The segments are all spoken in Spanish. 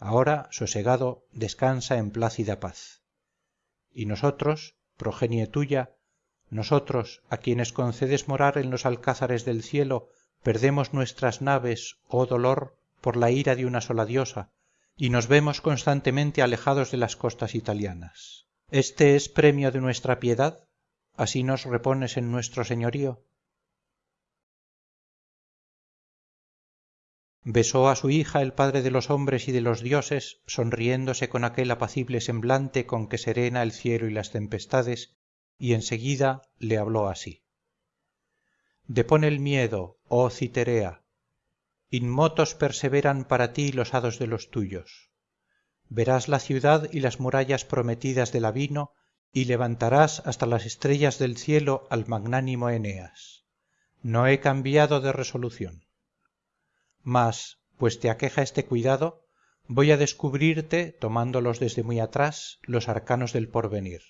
ahora sosegado descansa en plácida paz. Y nosotros progenie tuya nosotros a quienes concedes morar en los alcázares del cielo perdemos nuestras naves oh dolor por la ira de una sola diosa y nos vemos constantemente alejados de las costas italianas. Éste es premio de nuestra piedad así nos repones en nuestro señorío besó a su hija el padre de los hombres y de los dioses sonriéndose con aquel apacible semblante con que serena el cielo y las tempestades y en seguida le habló así. Depón el miedo oh citerea. Inmotos perseveran para ti los hados de los tuyos. Verás la ciudad y las murallas prometidas de lavino y levantarás hasta las estrellas del cielo al magnánimo eneas. No he cambiado de resolución mas pues te aqueja este cuidado voy a descubrirte tomándolos desde muy atrás los arcanos del porvenir.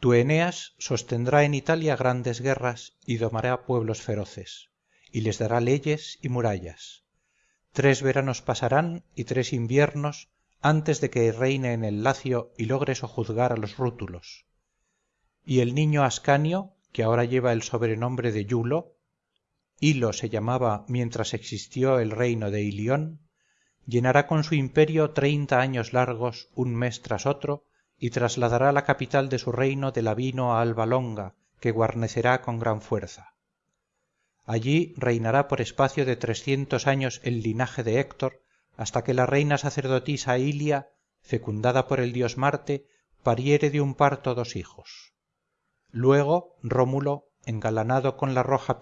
Tu eneas sostendrá en italia grandes guerras y domará pueblos feroces y les dará leyes y murallas. Tres veranos pasarán y tres inviernos antes de que reine en el lacio y logre sojuzgar a los rútulos. Y el niño ascanio que ahora lleva el sobrenombre de iulo se llamaba mientras existió el reino de ilión llenará con su imperio treinta años largos un mes tras otro y trasladará la capital de su reino de lavino a alba longa que guarnecerá con gran fuerza. Allí reinará por espacio de trescientos años el linaje de héctor hasta que la reina sacerdotisa ilia fecundada por el dios marte pariere de un parto dos hijos. Luego rómulo engalanado con la roja